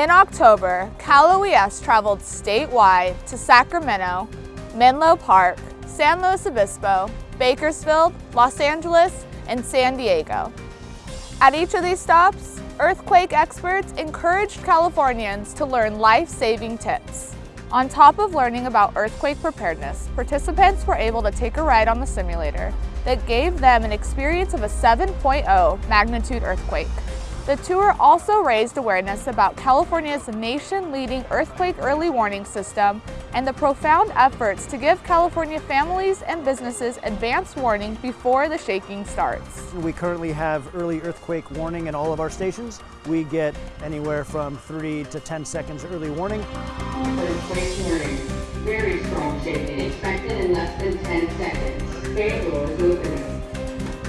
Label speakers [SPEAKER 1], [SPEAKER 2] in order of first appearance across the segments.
[SPEAKER 1] In October, Cal OES traveled statewide to Sacramento, Menlo Park, San Luis Obispo, Bakersfield, Los Angeles, and San Diego. At each of these stops, earthquake experts encouraged Californians to learn life-saving tips. On top of learning about earthquake preparedness, participants were able to take a ride on the simulator that gave them an experience of a 7.0 magnitude earthquake. The tour also raised awareness about California's nation-leading earthquake early warning system and the profound efforts to give California families and businesses advance warning before the shaking starts.
[SPEAKER 2] We currently have early earthquake warning in all of our stations. We get anywhere from 3 to 10 seconds early warning.
[SPEAKER 3] Earthquake warning. Very strong shaking expected in less than 10 seconds. Bay doors opening.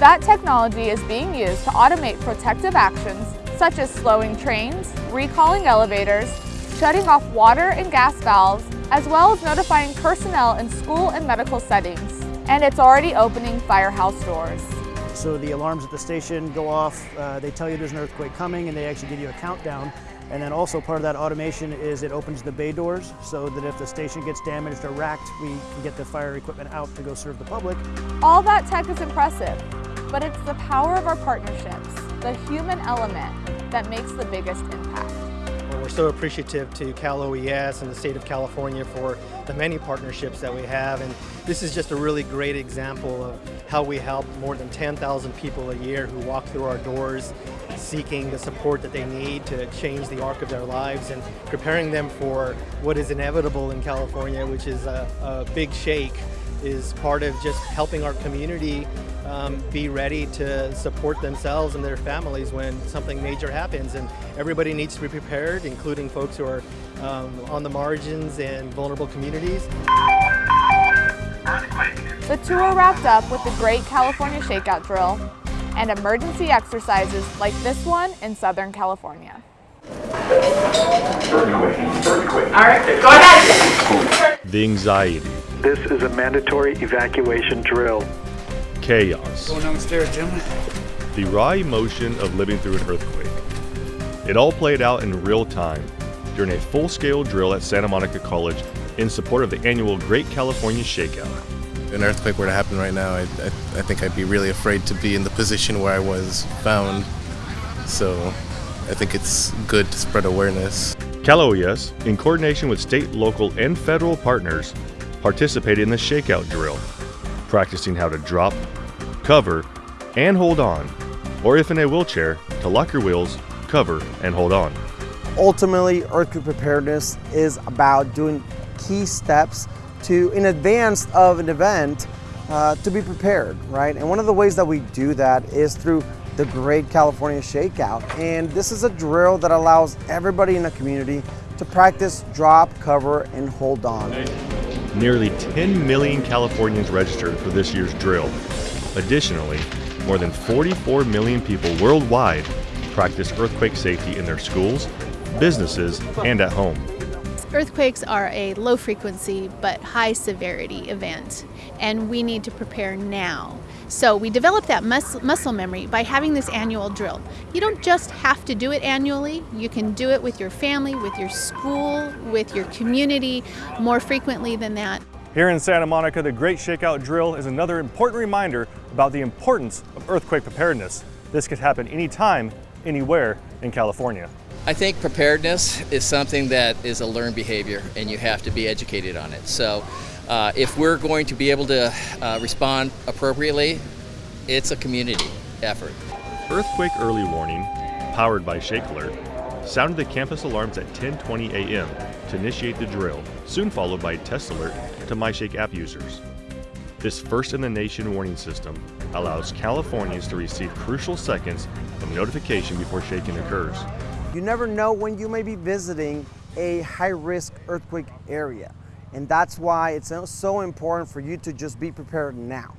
[SPEAKER 1] That technology is being used to automate protective actions such as slowing trains, recalling elevators, shutting off water and gas valves, as well as notifying personnel in school and medical settings. And it's already opening firehouse doors.
[SPEAKER 2] So the alarms at the station go off, uh, they tell you there's an earthquake coming and they actually give you a countdown. And then also part of that automation is it opens the bay doors so that if the station gets damaged or racked, we can get the fire equipment out to go serve the public.
[SPEAKER 1] All that tech is impressive, but it's the power of our partnerships, the human element, that makes the biggest impact.
[SPEAKER 4] We're so appreciative to Cal OES and the state of California for the many partnerships that we have. And this is just a really great example of how we help more than 10,000 people a year who walk through our doors seeking the support that they need to change the arc of their lives and preparing them for what is inevitable in California, which is a, a big shake is part of just helping our community um, be ready to support themselves and their families when something major happens. And everybody needs to be prepared, including folks who are um, on the margins and vulnerable communities.
[SPEAKER 1] The tour wrapped up with the Great California Shakeout Drill and emergency exercises like this one in Southern California.
[SPEAKER 5] Earthquake, earthquake. All right, go ahead.
[SPEAKER 6] The anxiety,
[SPEAKER 7] This is a mandatory evacuation drill.
[SPEAKER 6] chaos,
[SPEAKER 8] Going downstairs, gentlemen.
[SPEAKER 6] the raw emotion of living through an earthquake. It all played out in real time during a full scale drill at Santa Monica College in support of the annual Great California Shakeout.
[SPEAKER 9] an earthquake were to happen right now, I, I, I think I'd be really afraid to be in the position where I was found. So I think it's good to spread awareness.
[SPEAKER 6] Cal OES, in coordination with state, local, and federal partners, participated in the shakeout drill, practicing how to drop, cover, and hold on, or if in a wheelchair, to lock your wheels, cover, and hold on.
[SPEAKER 10] Ultimately, earthquake preparedness is about doing key steps to, in advance of an event, uh, to be prepared, right? And one of the ways that we do that is through the Great California Shakeout. And this is a drill that allows everybody in the community to practice drop, cover, and hold on.
[SPEAKER 6] Nearly 10 million Californians registered for this year's drill. Additionally, more than 44 million people worldwide practice earthquake safety in their schools, businesses, and at home.
[SPEAKER 11] Earthquakes are a low frequency but high severity event, and we need to prepare now. So we develop that mus- muscle memory by having this annual drill. You don't just have to do it annually, you can do it with your family, with your school, with your community more frequently than that.
[SPEAKER 12] Here in Santa Monica, the Great Shakeout Drill is another important reminder about the importance of earthquake preparedness. This could happen anytime, anywhere in California.
[SPEAKER 13] I think preparedness is something that is a learned behavior and you have to be educated on it. So uh, if we're going to be able to uh, respond appropriately, it's a community effort.
[SPEAKER 6] Earthquake early warning, powered by Shake Alert, sounded the campus alarms at 10:20 a.m. to initiate the drill, soon followed by a test alert to MyShake app users. This first in the nation warning system allows Californians to receive crucial seconds of notification before shaking occurs.
[SPEAKER 10] You never know when you may be visiting a high risk earthquake area. And that's why it's so- important for you to just be prepared now.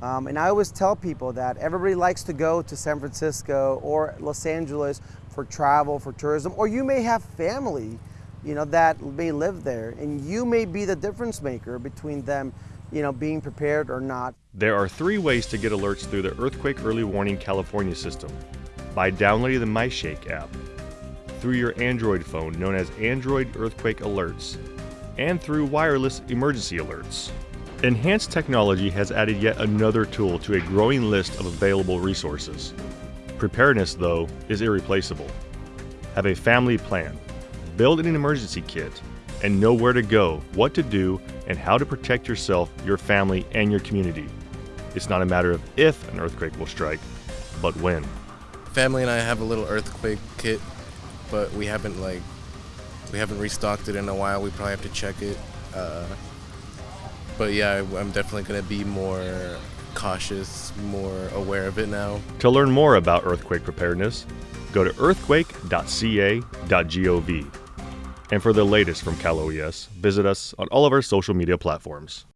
[SPEAKER 10] Um, and I always tell people that everybody likes to go to San Francisco or Los Angeles for travel, for tourism, or you may have family, you know, that may live there, and you may be the difference maker between them, you know, being prepared or not.
[SPEAKER 6] There are three ways to get alerts through the Earthquake Early Warning California system by downloading the MyShake app. through your Android phone, known as Android Earthquake Alerts, and through wireless emergency alerts. Enhanced technology has added yet another tool to a growing list of available resources. Preparedness, though, is irreplaceable. Have a family plan, build an emergency kit, and know where to go, what to do, and how to protect yourself, your family, and your community. It's not a matter of if an earthquake will strike, but when.
[SPEAKER 9] Family and I have a little earthquake kit, but we haven't like we haven't restocked it in a while. We probably have to check it. Uh, but yeah, I'm definitely gonna be more cautious, more aware of it now.
[SPEAKER 6] To learn more about earthquake preparedness, go to earthquake.ca.gov. And for the latest from Cal OES, visit us on all of our social media platforms.